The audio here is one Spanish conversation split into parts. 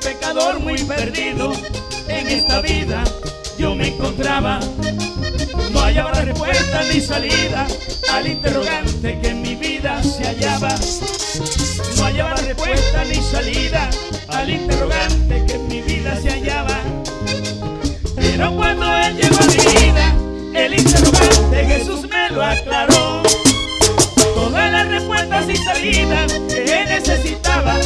pecador muy perdido en esta vida yo me encontraba. No hallaba respuesta ni salida al interrogante que en mi vida se hallaba. No hallaba respuesta ni salida al interrogante que en mi vida se hallaba. Pero cuando él llegó a mi vida, el interrogante Jesús me lo aclaró. Todas las respuestas y salidas que él necesitaba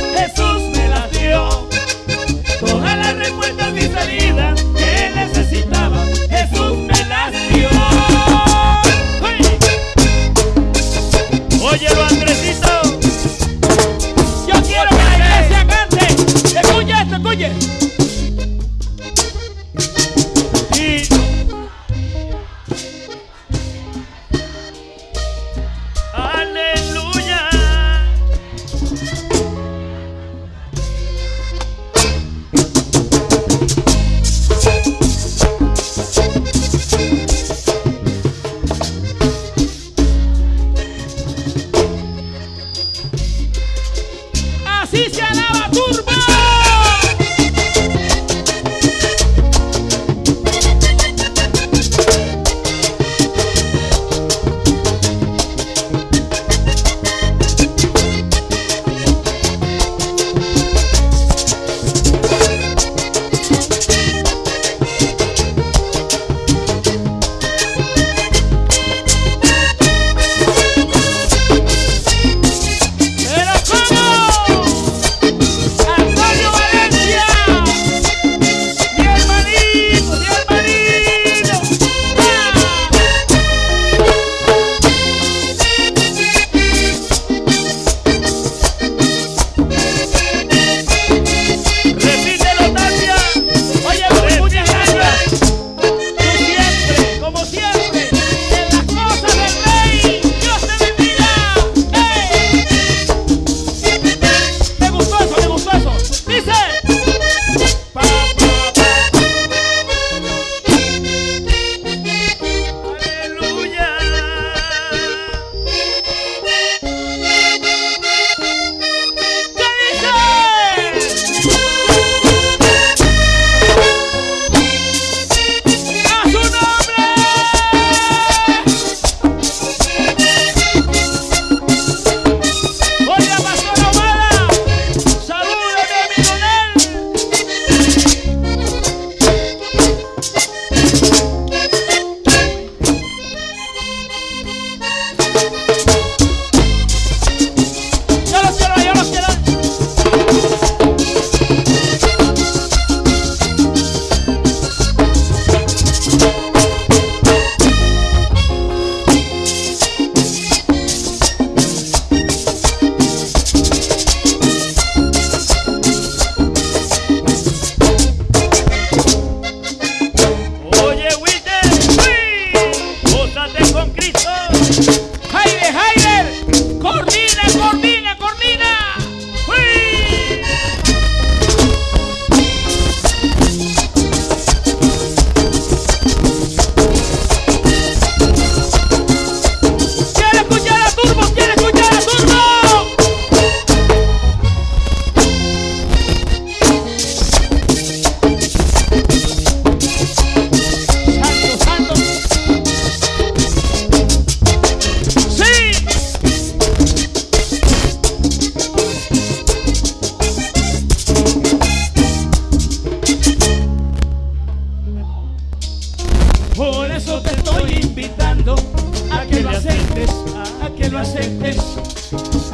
a que lo aceptes.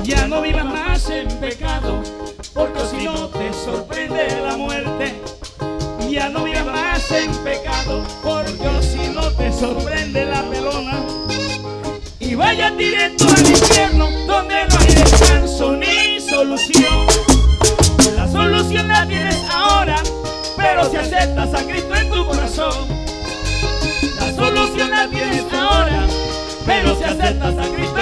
Ya no vivas más en pecado, porque si no te sorprende la muerte. Ya no vivas más en pecado, porque si no te sorprende la pelona. Y vaya directo al infierno, donde no hay descanso ni solución. La solución la tienes ahora, pero si aceptas a Cristo en tu corazón. Pero si aceptas a Cristo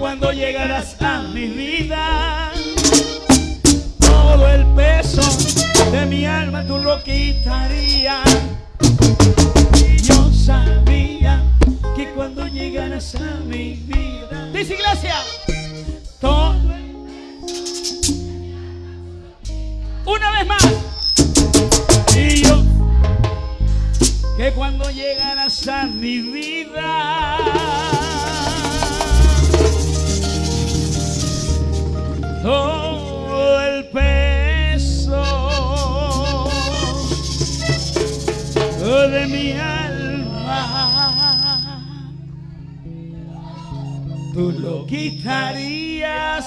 cuando llegaras a mi vida, todo el peso de mi alma tú lo quitarías. Yo sabía que cuando llegaras a mi vida, dice iglesia, todo una vez más. Y yo que cuando llegaras a mi vida todo el peso de mi alma tú lo quitarías.